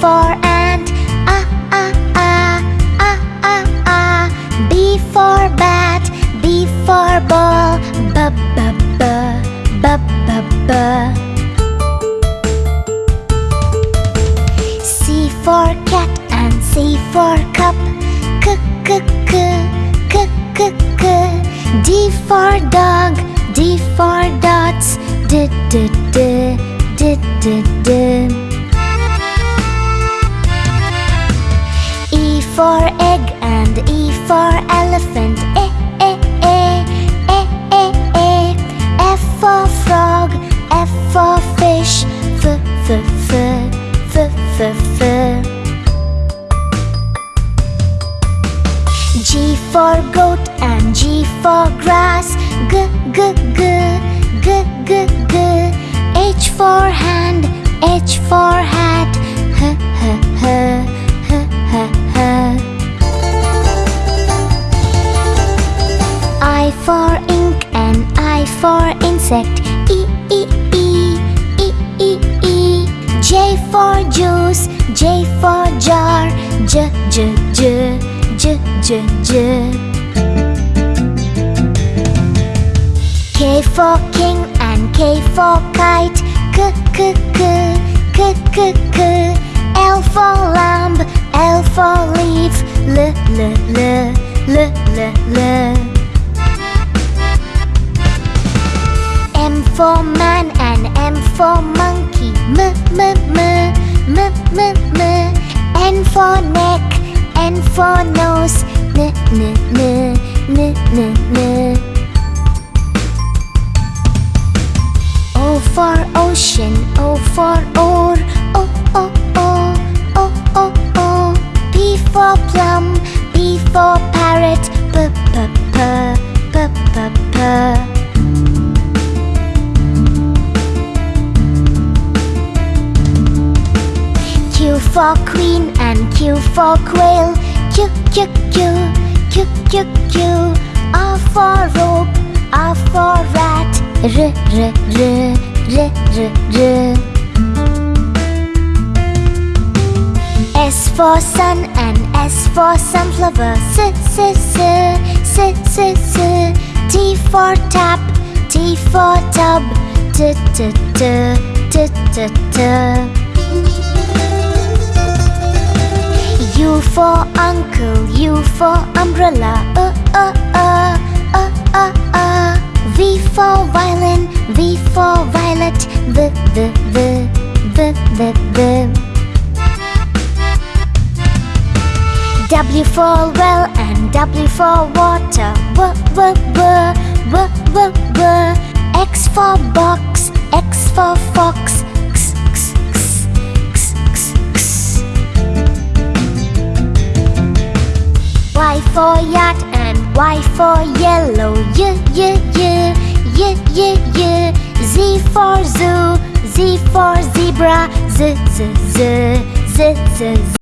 for ant. B for bat, B for ball, b b b, b b b. C for cat and C for cup, k k k, k k k. D for dog, D for dots, d d d, d d d. E for egg and E for elephant, e e e, e e e. F for frog, F for fish, f f f, f f f. G for goat and G for grass, g g g, g g g. H for hand, H for for insect, e e e, e e e. J for juice, J for jar, j j j, j j j. K for king and K for kite, k k k, k k k. L for lamb, for man and M for monkey, m m m, m m m. N for neck, N for nose, n n n, n n n. O for ocean, O for oar, for queen and Q for quail, Q Q Q, Q Q Q. R for rope, R for rat, R R R, R R R. S for sun and S for sunflower, S S S, S S S. T for tap, T for tub, T T T, T T T. U for uncle, U for umbrella, uh uh uh, uh uh uh. V for violin, V for violet, V V V, V V V. W for well and W for water, W W W, W W W. X for box, X for fox, Y for yacht and Y for yellow. Y y y y y y. Z for zoo. Z for zebra. Z z z z z z.